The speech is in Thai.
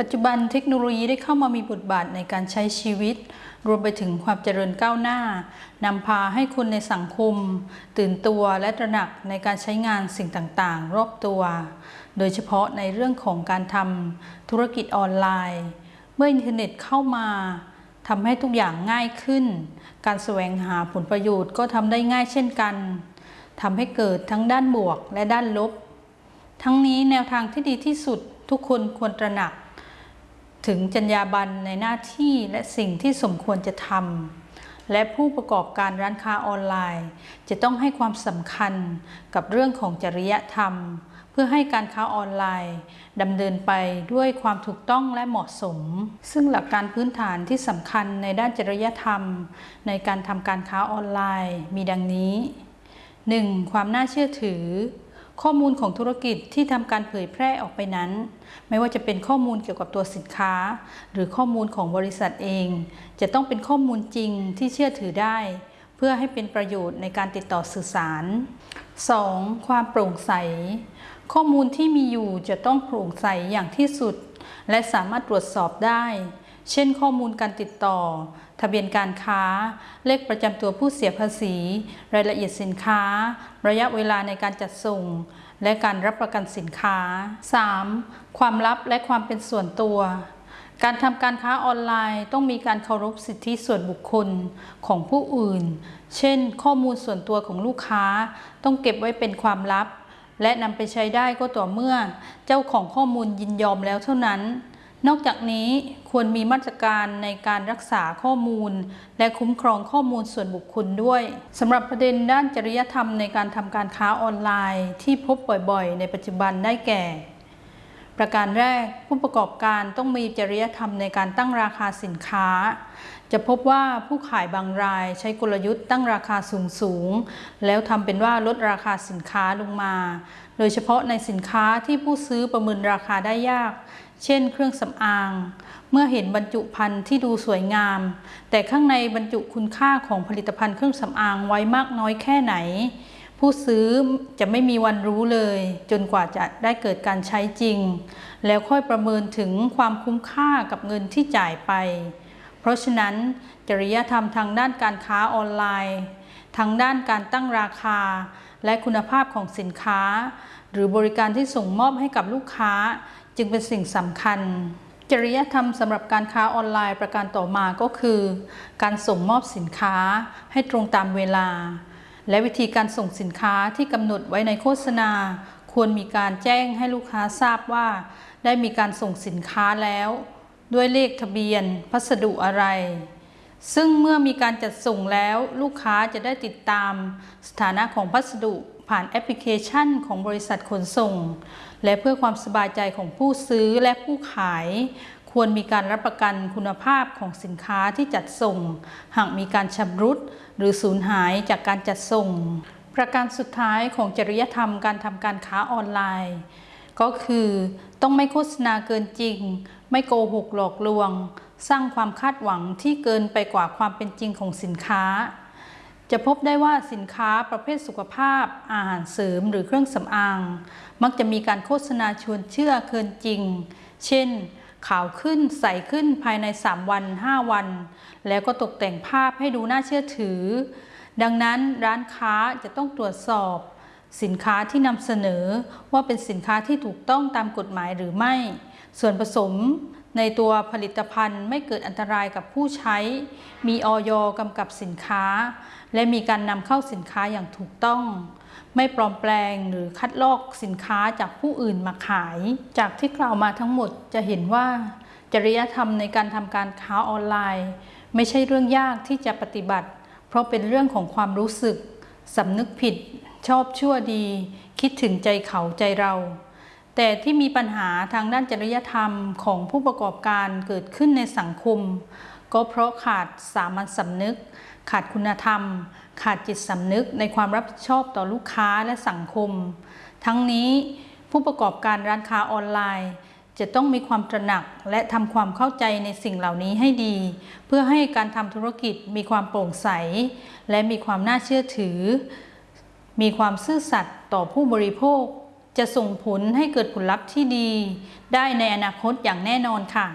ปัจจุบันเทคโนโลยีได้เข้ามามีบทบาทในการใช้ชีวิต รวมไปถึงความเจริญก้าวหน้านำพาให้คนในสังคม ตื่นตัวและตระหนักในการใช้งานสิ่งต่างๆ รอบตัว โดยเฉพาะในเรื่องของการทำธุรกิจออนไลน์ เมื่ออินเทอร์เน็ตเข้ามาทำให้ทุกอย่างง่ายขึ้น การแสวงหาผลประโยชน์ก็ทำได้ง่ายเช่นกันทำให้เกิดทั้งด้านบวกและด้านลบ ทั้งนี้แนวทางที่ดีที่สุดทุกคนควรตระหนัก ถึงจรรยาบรรณในหน้าที่และสิ่งที่สมควรจะทำและผู้ประกอบการร้านค้าออนไลน์ จะต้องให้ความสำคัญกับเรื่องของจริยธรรม เพื่อให้การค้าออนไลน์ดำเนินไปด้วยความถูกต้องและเหมาะสม ซึ่งหลักการพื้นฐานที่สำคัญในด้านจริยธรรม ในการทำการค้าออนไลน์มีดังนี้ 1. ความน่าเชื่อถือ ข้อมูลของธุรกิจที่ทำการเผยแพร่ออกไปนั้น ไม่ว่าจะเป็นข้อมูลเกี่ยวกับตัวสินค้า หรือข้อมูลของบริษัทเอง จะต้องเป็นข้อมูลจริงที่เชื่อถือได้ เพื่อให้เป็นประโยชน์ในการติดต่อสื่อสาร 2. ความโปร่งใส ข้อมูลที่มีอยู่จะต้องโปร่งใสอย่างที่สุด และสามารถตรวจสอบได้ เช่นข้อมูลการติดต่อ ทะเบียนการค้า เลขประจำตัวผู้เสียภาษี รายละเอียดสินค้า ระยะเวลาในการจัดส่ง และการรับประกันสินค้า 3. ความลับและความเป็นส่วนตัว การทำการค้าออนไลน์ต้องมีการเคารพสิทธิส่วนบุคคลของผู้อื่น เช่น ข้อมูลส่วนตัวของลูกค้า ต้องเก็บไว้เป็นความลับ และนำไปใช้ได้ก็ต่อเมื่อ เจ้าของข้อมูลยินยอมแล้วเท่านั้น นอกจากนี้ควรมีมาตรการในการรักษาข้อมูล และคุ้มครองข้อมูลส่วนบุคคลด้วยสำหรับประเด็นด้านจริยธรรมในการทำการค้าออนไลน์ ที่พบบ่อยๆ ในปัจจุบันได้แก่ ประการแรกผู้ประกอบการต้องมีจริยธรรมในการตั้งราคาสินค้า จะพบว่าผู้ขายบางรายใช้กลยุทธ์ตั้งราคาสูงสูงแล้วทำเป็นว่าลดราคาสินค้าลงมา โดยเฉพาะในสินค้าที่ผู้ซื้อประเมินราคาได้ยาก เช่น เครื่องสำอาง เมื่อเห็นบรรจุภัณฑ์ที่ดูสวยงาม แต่ข้างในบรรจุคุณค่าของผลิตภัณฑ์เครื่องสำอางไว้มากน้อยแค่ไหน ผู้ซื้อจะไม่มีวันรู้เลย จนกว่าจะได้เกิดการใช้จริง แล้วค่อยประเมินถึงความคุ้มค่ากับเงินที่จ่ายไป เพราะฉะนั้นจริยธรรมทางด้านการค้าออนไลน์ทางด้านการตั้งราคา และคุณภาพของสินค้า หรือบริการที่ส่งมอบให้กับลูกค้า จึงเป็นสิ่งสำคัญ จริยธรรมสำหรับการค้าออนไลน์ประการต่อมาก็คือ การส่งมอบสินค้าให้ตรงตามเวลา และวิธีการส่งสินค้าที่กำหนดไว้ในโฆษณา ควรมีการแจ้งให้ลูกค้าทราบว่า ได้มีการส่งสินค้าแล้ว ด้วยเลขทะเบียน พัสดุอะไรซึ่งเมื่อมีการจัดส่งแล้วลูกค้าจะได้ติดตามสถานะของพัสดุ ผ่านแอปพลิเคชันของบริษัทขนส่ง และเพื่อความสบายใจของผู้ซื้อและผู้ขาย ควรมีการรับประกันคุณภาพของสินค้าที่จัดส่ง หากมีการชำรุด หรือสูญหายจากการจัดส่ง ประการสุดท้ายของจริยธรรมการทำการค้าออนไลน์ ก็คือต้องไม่โฆษณาเกินจริง ไม่โกหกหลอกลวง สร้างความคาดหวังที่เกินไปกว่าความเป็นจริงของสินค้า จะพบได้ว่าสินค้าประเภทสุขภาพ อาหารเสริมหรือเครื่องสำอาง มักจะมีการโฆษณาชวนเชื่อเกินจริง เช่น ขาวขึ้นใสขึ้นภายใน 3 วัน 5 วัน แล้วก็ตกแต่งภาพให้ดูน่าเชื่อถือ ดังนั้นร้านค้าจะต้องตรวจสอบ สินค้าที่นำเสนอว่าเป็นสินค้าที่ถูกต้องตามกฎหมายหรือไม่ ส่วนผสม ในตัวผลิตภัณฑ์ไม่เกิดอันตรายกับผู้ใช้ มีออยกำกับสินค้า และมีการนำเข้าสินค้าอย่างถูกต้อง ไม่ปลอมแปลงหรือคัดลอกสินค้าจากผู้อื่นมาขาย จากที่กล่าวมาทั้งหมดจะเห็นว่า จริยธรรมในการทำการค้าออนไลน์ ไม่ใช่เรื่องยากที่จะปฏิบัติ เพราะเป็นเรื่องของความรู้สึกสำนึกผิด ชอบชั่วดี คิดถึงใจเขาใจเรา แต่ที่มีปัญหาทางด้านจริยธรรมของผู้ประกอบการเกิดขึ้นในสังคม ก็เพราะขาดสามัญสำนึก ขาดคุณธรรม ขาดจิตสำนึกในความรับผิดชอบต่อลูกค้าและสังคม ทั้งนี้ผู้ประกอบการร้านค้าออนไลน์ จะต้องมีความตระหนักและทำความเข้าใจในสิ่งเหล่านี้ให้ดี เพื่อให้การทำธุรกิจมีความโปร่งใส และมีความน่าเชื่อถือ มีความซื่อสัตย์ต่อผู้บริโภค จะส่งผลให้เกิดผลลัพธ์ที่ดี ได้ในอนาคตอย่างแน่นอนค่ะ